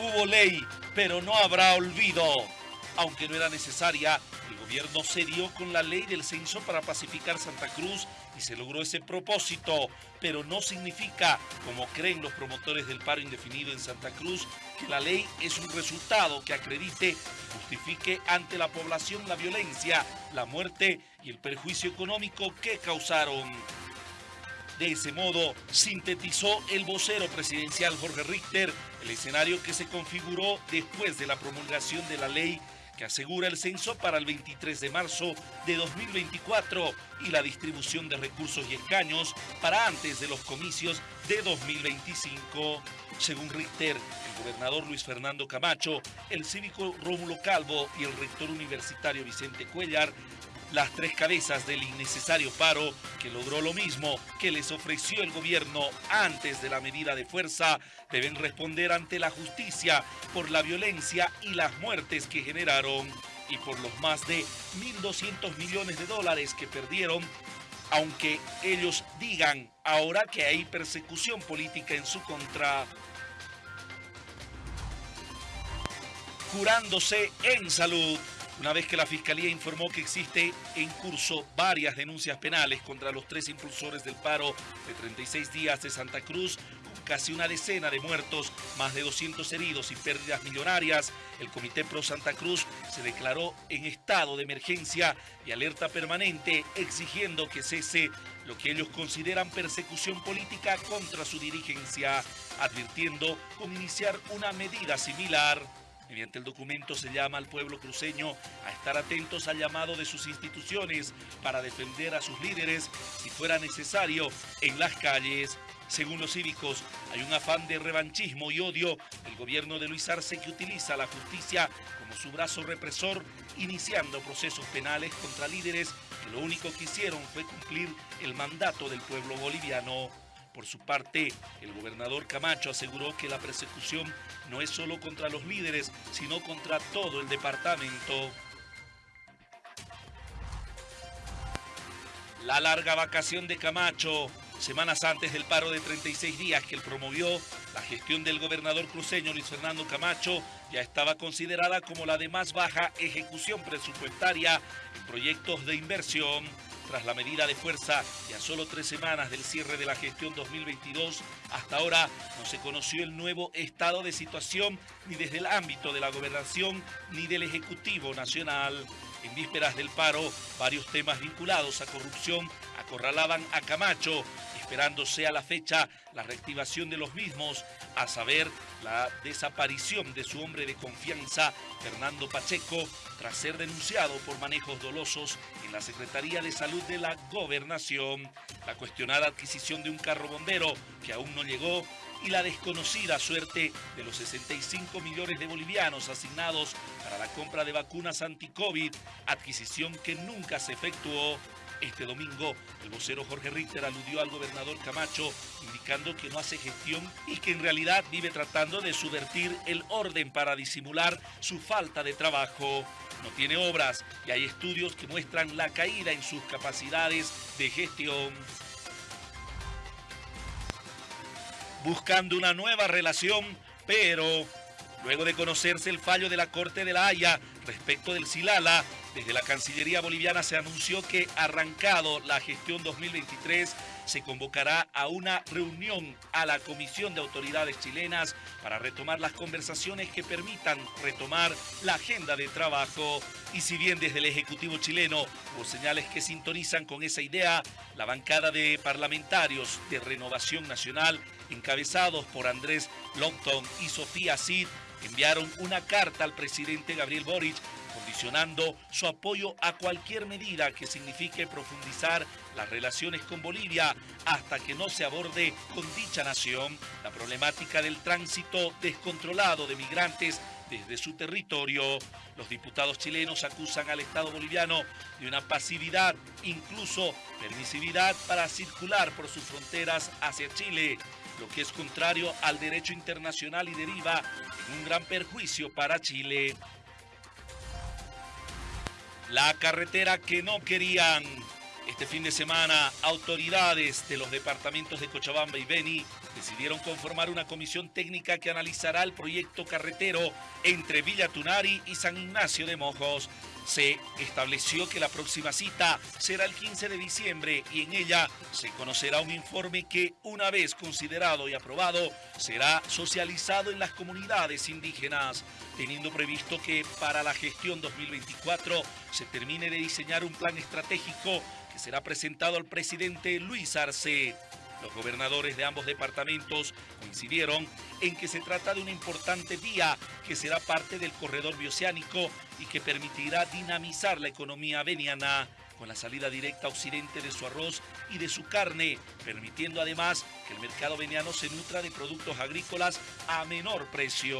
Hubo ley, pero no habrá olvido. Aunque no era necesaria, el gobierno se dio con la ley del censo para pacificar Santa Cruz y se logró ese propósito, pero no significa, como creen los promotores del paro indefinido en Santa Cruz, que la ley es un resultado que acredite justifique ante la población la violencia, la muerte y el perjuicio económico que causaron. De ese modo, sintetizó el vocero presidencial Jorge Richter el escenario que se configuró después de la promulgación de la ley que asegura el censo para el 23 de marzo de 2024 y la distribución de recursos y escaños para antes de los comicios de 2025. Según Richter, el gobernador Luis Fernando Camacho, el cívico Rómulo Calvo y el rector universitario Vicente Cuellar las tres cabezas del innecesario paro que logró lo mismo que les ofreció el gobierno antes de la medida de fuerza deben responder ante la justicia por la violencia y las muertes que generaron y por los más de 1.200 millones de dólares que perdieron aunque ellos digan ahora que hay persecución política en su contra. Curándose en salud una vez que la Fiscalía informó que existe en curso varias denuncias penales contra los tres impulsores del paro de 36 días de Santa Cruz, con casi una decena de muertos, más de 200 heridos y pérdidas millonarias, el Comité Pro Santa Cruz se declaró en estado de emergencia y alerta permanente exigiendo que cese lo que ellos consideran persecución política contra su dirigencia, advirtiendo con iniciar una medida similar. Mediante el documento se llama al pueblo cruceño a estar atentos al llamado de sus instituciones para defender a sus líderes si fuera necesario en las calles. Según los cívicos, hay un afán de revanchismo y odio del gobierno de Luis Arce que utiliza la justicia como su brazo represor, iniciando procesos penales contra líderes que lo único que hicieron fue cumplir el mandato del pueblo boliviano. Por su parte, el gobernador Camacho aseguró que la persecución no es solo contra los líderes, sino contra todo el departamento. La larga vacación de Camacho, semanas antes del paro de 36 días que él promovió, la gestión del gobernador cruceño Luis Fernando Camacho ya estaba considerada como la de más baja ejecución presupuestaria en proyectos de inversión tras la medida de fuerza y a solo tres semanas del cierre de la gestión 2022, hasta ahora no se conoció el nuevo estado de situación ni desde el ámbito de la gobernación ni del Ejecutivo Nacional. En vísperas del paro, varios temas vinculados a corrupción acorralaban a Camacho, esperándose a la fecha la reactivación de los mismos, a saber, la desaparición de su hombre de confianza, Fernando Pacheco, tras ser denunciado por manejos dolosos en la Secretaría de Salud de la Gobernación, la cuestionada adquisición de un carro bombero que aún no llegó y la desconocida suerte de los 65 millones de bolivianos asignados para la compra de vacunas anti-COVID, adquisición que nunca se efectuó. Este domingo, el vocero Jorge Richter aludió al gobernador Camacho, indicando que no hace gestión y que en realidad vive tratando de subvertir el orden para disimular su falta de trabajo. No tiene obras y hay estudios que muestran la caída en sus capacidades de gestión. Buscando una nueva relación, pero luego de conocerse el fallo de la Corte de la Haya respecto del Silala, desde la Cancillería boliviana se anunció que arrancado la gestión 2023 se convocará a una reunión a la Comisión de Autoridades Chilenas para retomar las conversaciones que permitan retomar la agenda de trabajo. Y si bien desde el Ejecutivo chileno hubo señales que sintonizan con esa idea, la bancada de parlamentarios de Renovación Nacional, encabezados por Andrés Longton y Sofía Cid, enviaron una carta al presidente Gabriel Boric su apoyo a cualquier medida que signifique profundizar las relaciones con Bolivia hasta que no se aborde con dicha nación la problemática del tránsito descontrolado de migrantes desde su territorio. Los diputados chilenos acusan al Estado boliviano de una pasividad, incluso permisividad para circular por sus fronteras hacia Chile, lo que es contrario al derecho internacional y deriva en un gran perjuicio para Chile. La carretera que no querían. Este fin de semana, autoridades de los departamentos de Cochabamba y Beni decidieron conformar una comisión técnica que analizará el proyecto carretero entre Villa Tunari y San Ignacio de Mojos. Se estableció que la próxima cita será el 15 de diciembre y en ella se conocerá un informe que, una vez considerado y aprobado, será socializado en las comunidades indígenas, teniendo previsto que para la gestión 2024 se termine de diseñar un plan estratégico que será presentado al presidente Luis Arce. Los gobernadores de ambos departamentos coincidieron en que se trata de una importante vía que será parte del corredor bioceánico y que permitirá dinamizar la economía veniana con la salida directa a occidente de su arroz y de su carne, permitiendo además que el mercado veniano se nutra de productos agrícolas a menor precio.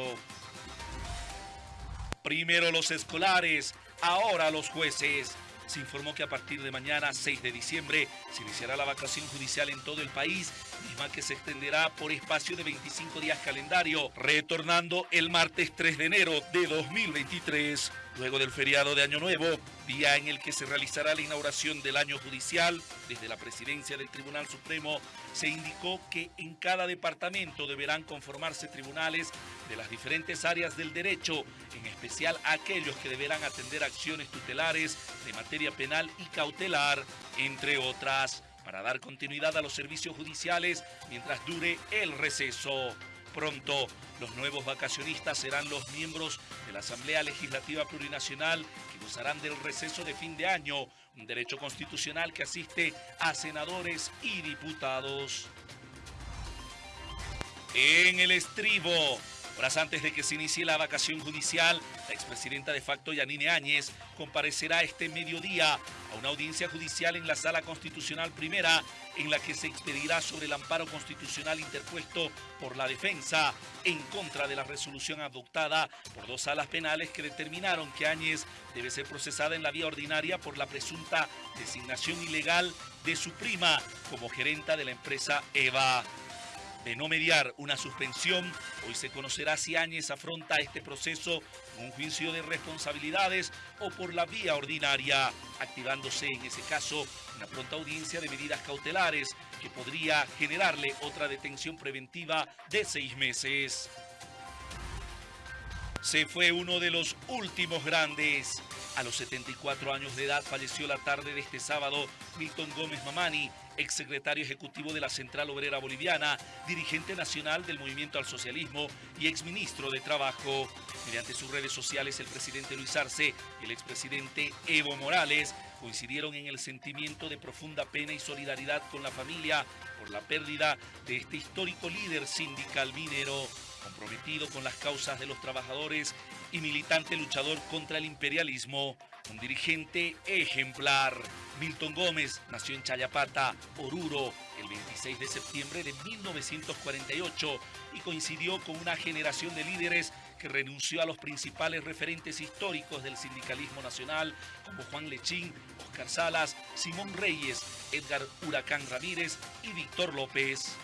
Primero los escolares, ahora los jueces se informó que a partir de mañana, 6 de diciembre, se iniciará la vacación judicial en todo el país, misma que se extenderá por espacio de 25 días calendario, retornando el martes 3 de enero de 2023. Luego del feriado de Año Nuevo, día en el que se realizará la inauguración del año judicial, desde la presidencia del Tribunal Supremo se indicó que en cada departamento deberán conformarse tribunales de las diferentes áreas del derecho, en especial aquellos que deberán atender acciones tutelares de materia penal y cautelar, entre otras, para dar continuidad a los servicios judiciales mientras dure el receso. Pronto, los nuevos vacacionistas serán los miembros de la Asamblea Legislativa Plurinacional que gozarán del receso de fin de año, un derecho constitucional que asiste a senadores y diputados. En el estribo, Horas antes de que se inicie la vacación judicial, la expresidenta de facto Yanine Áñez comparecerá este mediodía a una audiencia judicial en la Sala Constitucional Primera, en la que se expedirá sobre el amparo constitucional interpuesto por la defensa en contra de la resolución adoptada por dos salas penales que determinaron que Áñez debe ser procesada en la vía ordinaria por la presunta designación ilegal de su prima como gerenta de la empresa EVA de no mediar una suspensión, hoy se conocerá si Áñez afronta este proceso con un juicio de responsabilidades o por la vía ordinaria, activándose en ese caso una pronta audiencia de medidas cautelares que podría generarle otra detención preventiva de seis meses. Se fue uno de los últimos grandes. A los 74 años de edad falleció la tarde de este sábado Milton Gómez Mamani, exsecretario ejecutivo de la Central Obrera Boliviana, dirigente nacional del Movimiento al Socialismo y exministro de Trabajo. Mediante sus redes sociales, el presidente Luis Arce y el expresidente Evo Morales coincidieron en el sentimiento de profunda pena y solidaridad con la familia por la pérdida de este histórico líder sindical minero comprometido con las causas de los trabajadores y militante luchador contra el imperialismo, un dirigente ejemplar. Milton Gómez nació en Chayapata, Oruro, el 26 de septiembre de 1948 y coincidió con una generación de líderes que renunció a los principales referentes históricos del sindicalismo nacional como Juan Lechín, Oscar Salas, Simón Reyes, Edgar Huracán Ramírez y Víctor López.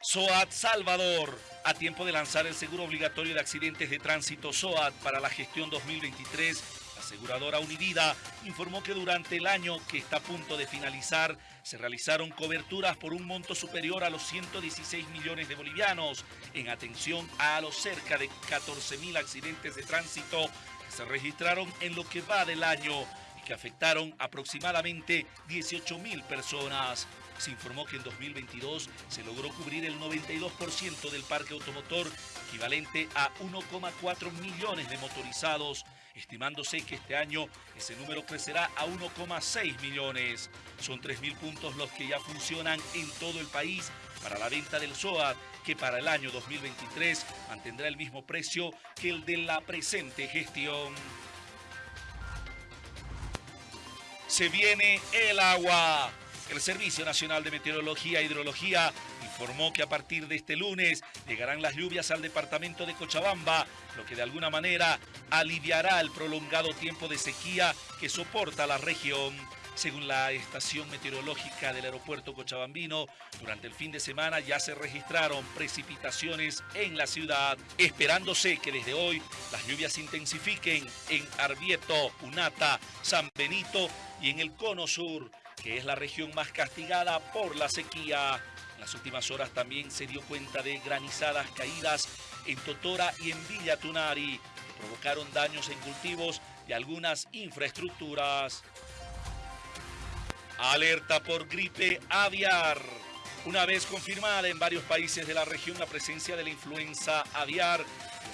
SOAT Salvador, a tiempo de lanzar el seguro obligatorio de accidentes de tránsito SOAT para la gestión 2023, la aseguradora Univida informó que durante el año que está a punto de finalizar se realizaron coberturas por un monto superior a los 116 millones de bolivianos en atención a los cerca de 14 mil accidentes de tránsito que se registraron en lo que va del año y que afectaron aproximadamente 18 mil personas se informó que en 2022 se logró cubrir el 92% del parque automotor, equivalente a 1,4 millones de motorizados, estimándose que este año ese número crecerá a 1,6 millones. Son 3.000 puntos los que ya funcionan en todo el país para la venta del SOAT, que para el año 2023 mantendrá el mismo precio que el de la presente gestión. Se viene el agua. El Servicio Nacional de Meteorología e Hidrología informó que a partir de este lunes llegarán las lluvias al departamento de Cochabamba, lo que de alguna manera aliviará el prolongado tiempo de sequía que soporta la región. Según la estación meteorológica del aeropuerto cochabambino, durante el fin de semana ya se registraron precipitaciones en la ciudad, esperándose que desde hoy las lluvias se intensifiquen en Arbieto, Unata, San Benito y en el cono sur que es la región más castigada por la sequía. En las últimas horas también se dio cuenta de granizadas caídas en Totora y en Villa Tunari, que provocaron daños en cultivos y algunas infraestructuras. Alerta por gripe aviar. Una vez confirmada en varios países de la región la presencia de la influenza aviar,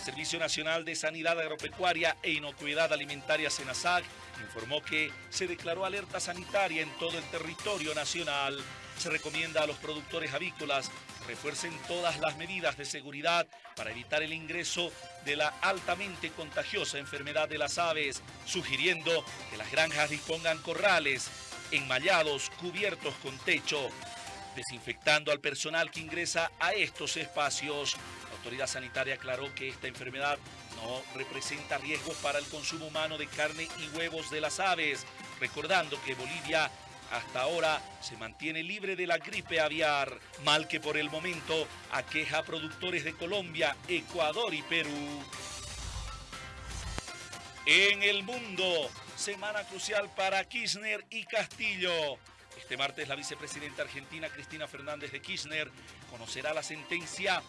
Servicio Nacional de Sanidad Agropecuaria e Inocuidad Alimentaria SENASAC informó que se declaró alerta sanitaria en todo el territorio nacional. Se recomienda a los productores avícolas que refuercen todas las medidas de seguridad para evitar el ingreso de la altamente contagiosa enfermedad de las aves, sugiriendo que las granjas dispongan corrales enmallados, cubiertos con techo, desinfectando al personal que ingresa a estos espacios. Autoridad sanitaria aclaró que esta enfermedad no representa riesgos para el consumo humano de carne y huevos de las aves, recordando que Bolivia hasta ahora se mantiene libre de la gripe aviar, mal que por el momento aqueja a productores de Colombia, Ecuador y Perú. En el mundo, semana crucial para Kirchner y Castillo. Este martes la vicepresidenta argentina Cristina Fernández de Kirchner conocerá la sentencia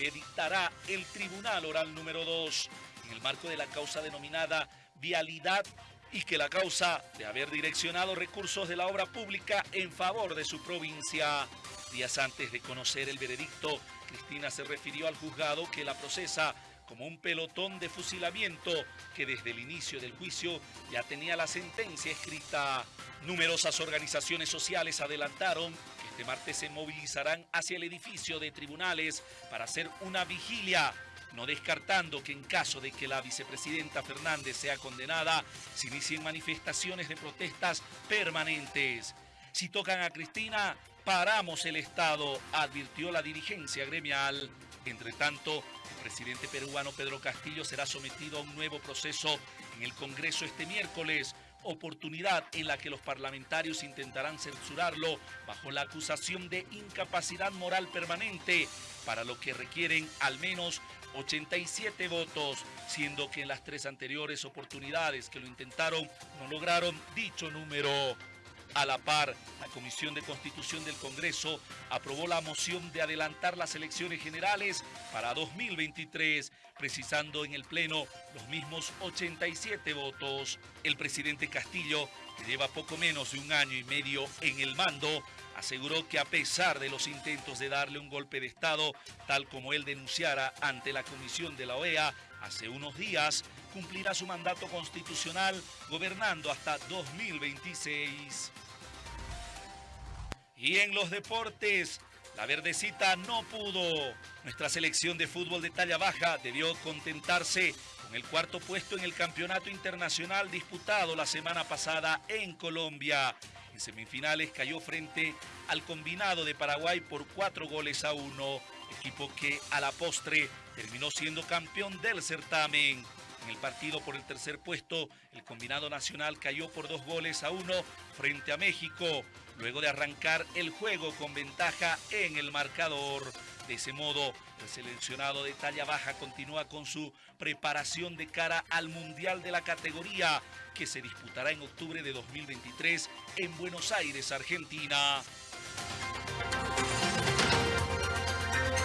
que dictará el Tribunal Oral número 2 en el marco de la causa denominada Vialidad y que la causa de haber direccionado recursos de la obra pública en favor de su provincia. Días antes de conocer el veredicto, Cristina se refirió al juzgado que la procesa como un pelotón de fusilamiento que desde el inicio del juicio ya tenía la sentencia escrita. Numerosas organizaciones sociales adelantaron este martes se movilizarán hacia el edificio de tribunales para hacer una vigilia no descartando que en caso de que la vicepresidenta Fernández sea condenada, se inicien manifestaciones de protestas permanentes. Si tocan a Cristina, paramos el Estado, advirtió la dirigencia gremial. Entre tanto, el presidente peruano Pedro Castillo será sometido a un nuevo proceso en el Congreso este miércoles, oportunidad en la que los parlamentarios intentarán censurarlo bajo la acusación de incapacidad moral permanente, para lo que requieren al menos 87 votos, siendo que en las tres anteriores oportunidades que lo intentaron no lograron dicho número. A la par, la Comisión de Constitución del Congreso aprobó la moción de adelantar las elecciones generales para 2023, precisando en el Pleno los mismos 87 votos. El presidente Castillo, que lleva poco menos de un año y medio en el mando, aseguró que a pesar de los intentos de darle un golpe de Estado, tal como él denunciara ante la Comisión de la OEA hace unos días, cumplirá su mandato constitucional gobernando hasta 2026. Y en los deportes, la verdecita no pudo. Nuestra selección de fútbol de talla baja debió contentarse con el cuarto puesto en el campeonato internacional disputado la semana pasada en Colombia. En semifinales cayó frente al combinado de Paraguay por cuatro goles a uno, equipo que a la postre terminó siendo campeón del certamen. En el partido por el tercer puesto, el combinado nacional cayó por dos goles a uno frente a México, luego de arrancar el juego con ventaja en el marcador. De ese modo, el seleccionado de talla baja continúa con su preparación de cara al Mundial de la categoría, que se disputará en octubre de 2023 en Buenos Aires, Argentina.